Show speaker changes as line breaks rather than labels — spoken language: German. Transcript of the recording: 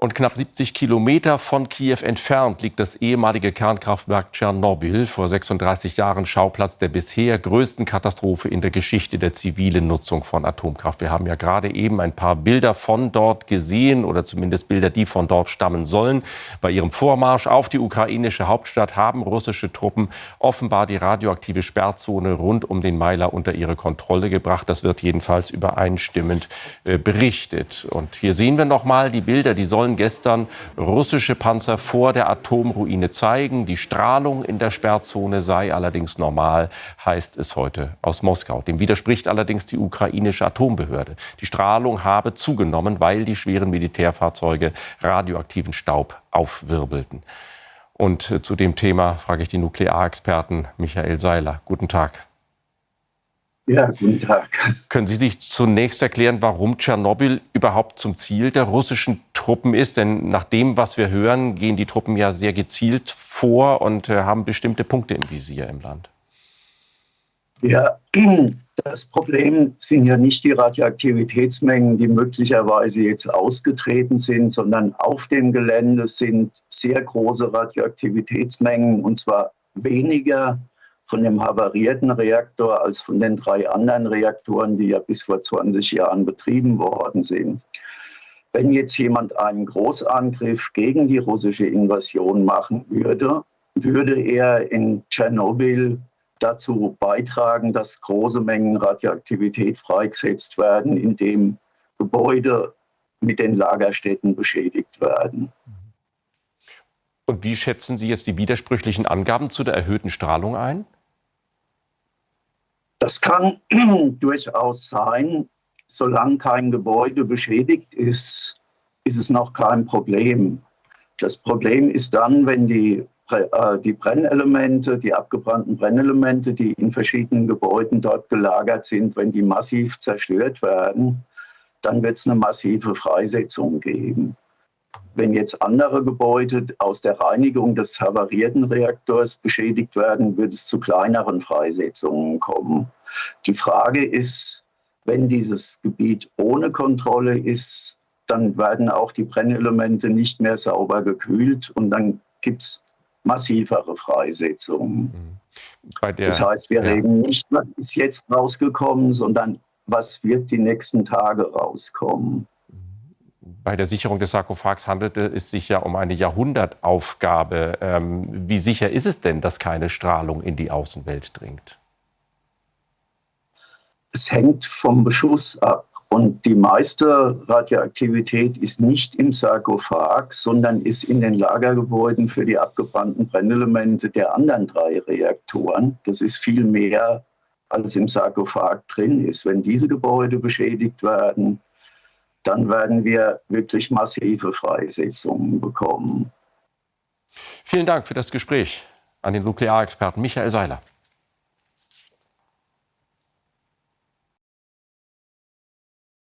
Und knapp 70 Kilometer von Kiew entfernt liegt das ehemalige Kernkraftwerk Tschernobyl, vor 36 Jahren Schauplatz der bisher größten Katastrophe in der Geschichte der zivilen Nutzung von Atomkraft. Wir haben ja gerade eben ein paar Bilder von dort gesehen oder zumindest Bilder, die von dort stammen sollen. Bei ihrem Vormarsch auf die ukrainische Hauptstadt haben russische Truppen offenbar die radioaktive Sperrzone rund um den Meiler unter ihre Kontrolle gebracht. Das wird jedenfalls übereinstimmend äh, berichtet. Und hier sehen wir noch mal die Bilder, die sollen sollen gestern russische Panzer vor der Atomruine zeigen. Die Strahlung in der Sperrzone sei allerdings normal, heißt es heute aus Moskau. Dem widerspricht allerdings die ukrainische Atombehörde. Die Strahlung habe zugenommen, weil die schweren Militärfahrzeuge radioaktiven Staub aufwirbelten. Und äh, zu dem Thema frage ich den Nuklearexperten Michael Seiler. Guten Tag.
Ja, guten Tag.
Können Sie sich zunächst erklären, warum Tschernobyl überhaupt zum Ziel der russischen Truppen ist? Denn nach dem, was wir hören, gehen die Truppen ja sehr gezielt vor und äh, haben bestimmte Punkte im Visier im Land.
Ja, das Problem sind ja nicht die Radioaktivitätsmengen, die möglicherweise jetzt ausgetreten sind, sondern auf dem Gelände sind sehr große Radioaktivitätsmengen und zwar weniger von dem havarierten Reaktor als von den drei anderen Reaktoren, die ja bis vor 20 Jahren betrieben worden sind. Wenn jetzt jemand einen Großangriff gegen die russische Invasion machen würde, würde er in Tschernobyl dazu beitragen, dass große Mengen Radioaktivität freigesetzt werden, indem Gebäude mit den Lagerstätten beschädigt werden.
Und wie schätzen Sie jetzt die widersprüchlichen Angaben zu der erhöhten Strahlung ein?
Das kann durchaus sein. Solange kein Gebäude beschädigt ist, ist es noch kein Problem. Das Problem ist dann, wenn die, äh, die Brennelemente, die abgebrannten Brennelemente, die in verschiedenen Gebäuden dort gelagert sind, wenn die massiv zerstört werden, dann wird es eine massive Freisetzung geben. Wenn jetzt andere Gebäude aus der Reinigung des havarierten Reaktors beschädigt werden, wird es zu kleineren Freisetzungen kommen. Die Frage ist, wenn dieses Gebiet ohne Kontrolle ist, dann werden auch die Brennelemente nicht mehr sauber gekühlt und dann gibt es massivere Freisetzungen. Mhm. Der, das heißt, wir ja. reden nicht, was ist jetzt rausgekommen, sondern was wird die nächsten Tage rauskommen.
Bei der Sicherung des Sarkophags handelte es sich ja um eine Jahrhundertaufgabe. Ähm, wie sicher ist es denn, dass keine Strahlung in die Außenwelt dringt?
Es hängt vom Beschuss ab. Und die meiste Radioaktivität ist nicht im Sarkophag, sondern ist in den Lagergebäuden für die abgebrannten Brennelemente der anderen drei Reaktoren. Das ist viel mehr, als im Sarkophag drin ist. Wenn diese Gebäude beschädigt werden, dann werden wir wirklich massive Freisetzungen bekommen.
Vielen Dank für das Gespräch an den Nuklearexperten Michael Seiler.